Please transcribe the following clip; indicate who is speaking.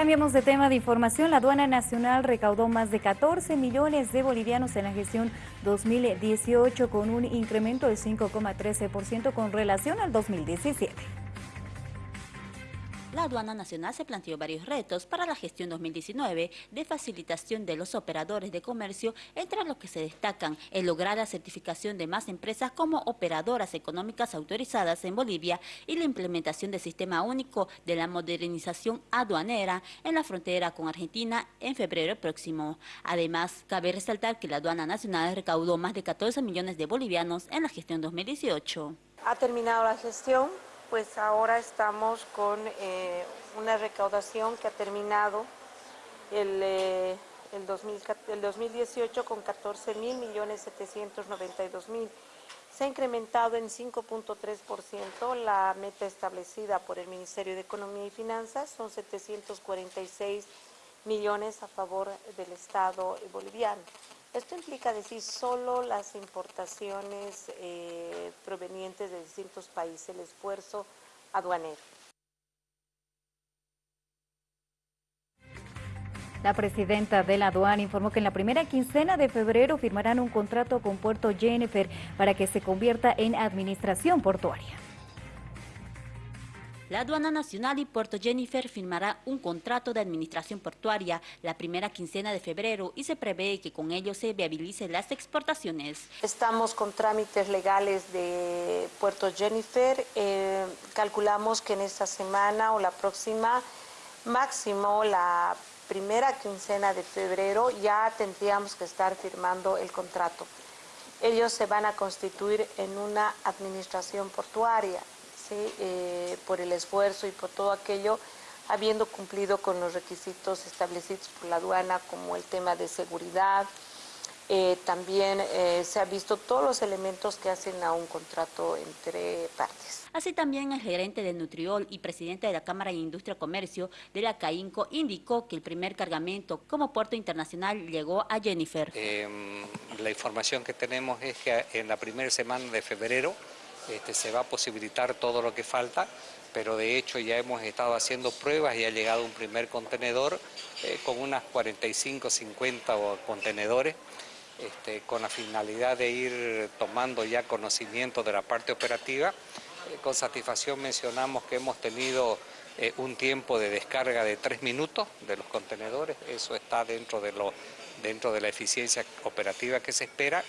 Speaker 1: Cambiamos de tema de información. La aduana nacional recaudó más de 14 millones de bolivianos en la gestión 2018 con un incremento de 5,13% con relación al 2017.
Speaker 2: La aduana nacional se planteó varios retos para la gestión 2019 de facilitación de los operadores de comercio, entre los que se destacan el lograr la certificación de más empresas como operadoras económicas autorizadas en Bolivia y la implementación del sistema único de la modernización aduanera en la frontera con Argentina en febrero próximo. Además, cabe resaltar que la aduana nacional recaudó más de 14 millones de bolivianos en la gestión 2018.
Speaker 3: Ha terminado la gestión pues ahora estamos con eh, una recaudación que ha terminado el, eh, el, 2018 con 14 mil millones 792 mil. Se ha incrementado en 5.3% la meta establecida por el Ministerio de Economía y Finanzas, son 746 millones a favor del Estado boliviano. Esto implica decir solo las importaciones eh, provenientes de distintos países, el esfuerzo aduanero.
Speaker 1: La presidenta de la aduana informó que en la primera quincena de febrero firmarán un contrato con Puerto Jennifer para que se convierta en administración portuaria.
Speaker 2: La Aduana Nacional y Puerto Jennifer firmará un contrato de administración portuaria la primera quincena de febrero y se prevé que con ello se viabilicen las exportaciones.
Speaker 3: Estamos con trámites legales de Puerto Jennifer. Eh, calculamos que en esta semana o la próxima, máximo la primera quincena de febrero, ya tendríamos que estar firmando el contrato. Ellos se van a constituir en una administración portuaria. Eh, por el esfuerzo y por todo aquello, habiendo cumplido con los requisitos establecidos por la aduana, como el tema de seguridad, eh, también eh, se ha visto todos los elementos que hacen a un contrato entre partes.
Speaker 2: Así también el gerente de Nutriol y presidente de la Cámara de Industria y Comercio de la CAINCO indicó que el primer cargamento como puerto internacional llegó a Jennifer.
Speaker 4: Em, la información que tenemos es que en la primera semana de febrero este, se va a posibilitar todo lo que falta, pero de hecho ya hemos estado haciendo pruebas y ha llegado un primer contenedor eh, con unas 45, 50 contenedores, este, con la finalidad de ir tomando ya conocimiento de la parte operativa. Eh, con satisfacción mencionamos que hemos tenido eh, un tiempo de descarga de tres minutos de los contenedores, eso está dentro de, lo, dentro de la eficiencia operativa que se espera